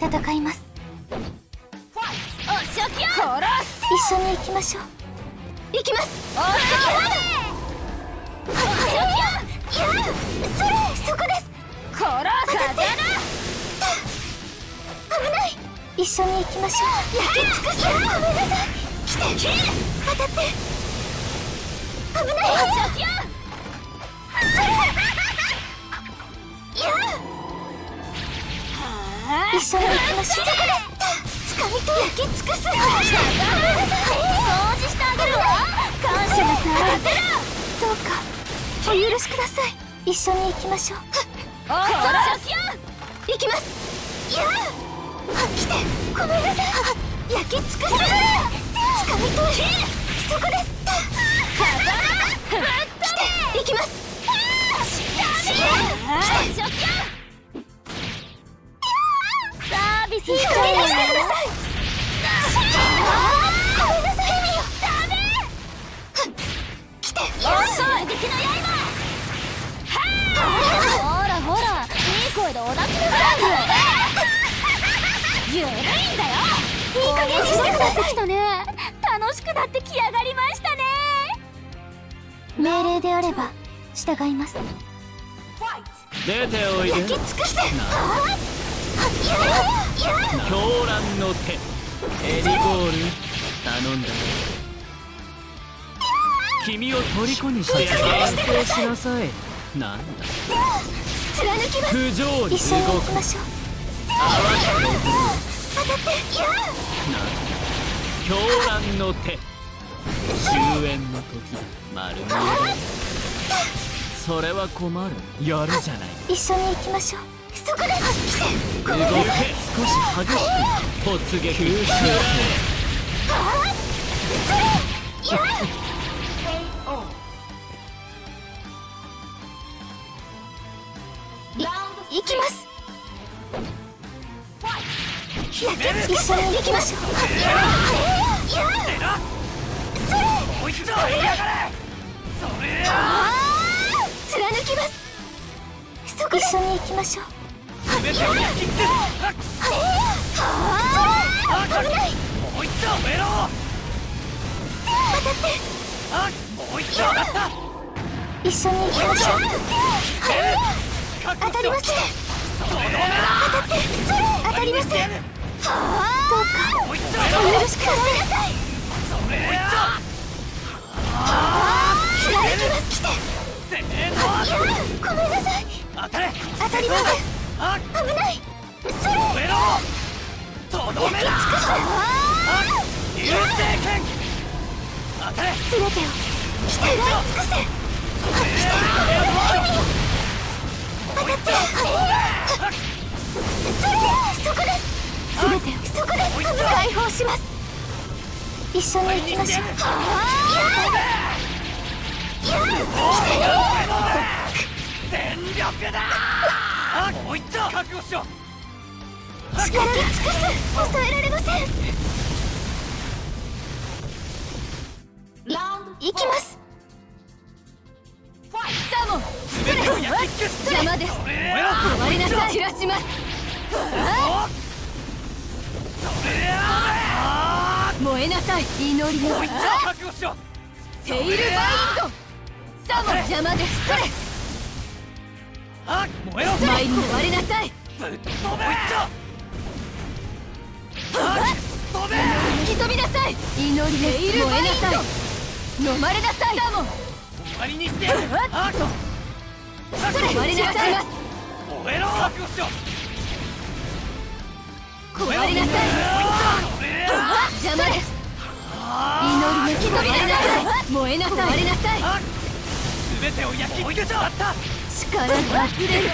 戦います。一緒に行きましょう。行きます。おそれそこです。殺す風危ない。一緒に行きましょう。焼き尽くすごめんなさい。来て。当たって。危ない。おし一緒に行きましょうです掴みと焼き尽くすごめんなさい掃除してあげるわ感謝なさいどうかお許しくだ。さい一緒に行きましょうおしゃきや行きますいや来てごめんなさい焼き尽くす掴みとそこですゆるいんだよいい加減にしてください。きたね楽しくなってきやがりましたね命令であれば従います。出ておいで。焼き尽くせ。いやいや狂乱の手。エリゴール。頼んだ。よ君を虜にして。やる完成しなさい。なんだ。貫きます。不条理。一緒に行きましょう当たっていや狂乱の手。終焉の時だ。丸見え。それは困る。やるじゃない。一緒に行きましょうそこです来て動け。少し激しく突撃吸収いやい行きます焼き尽くせ行きましょういやいやこいつはやがれそれ貫きますそこ一緒に行きましょう全てを焼き尽くす危ないもう一丁増えろ当たってあもう一丁上がった一緒に行きましょう当たりません当たってそれ当たりません。どうか。お許しくださいあ危ないそれ増えろとどめだ流星剣当たれ全てを鍛え尽くせ解放します。一緒に行きましょう。全力だ。あもう一丁覚悟しろ。力尽くす。抑えられません。い行きます。サモン邪魔です。終わりなさい。散らします 燃えなさい祈りの覚悟しろテイルバインドサモン邪魔ですそれあ燃えろ前に割れなさいぶっ飛べもう一丁あ飛べ吹き飛びなさい祈りです燃えなさい飲まれなさいサモン終わりにしてやるあそれ割れなさい燃えろ覚悟しろ！壊れなさい邪魔です祈りなさい。燃えなさい割れなさいあ全てを焼き尽くしちまった力が溢れる